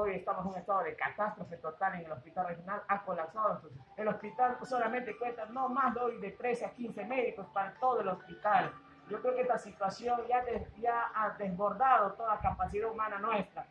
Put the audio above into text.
Hoy estamos en un estado de catástrofe total en el hospital regional, ha colapsado. El hospital solamente cuenta no más de hoy de 13 a 15 médicos para todo el hospital. Yo creo que esta situación ya, ya ha desbordado toda capacidad humana nuestra.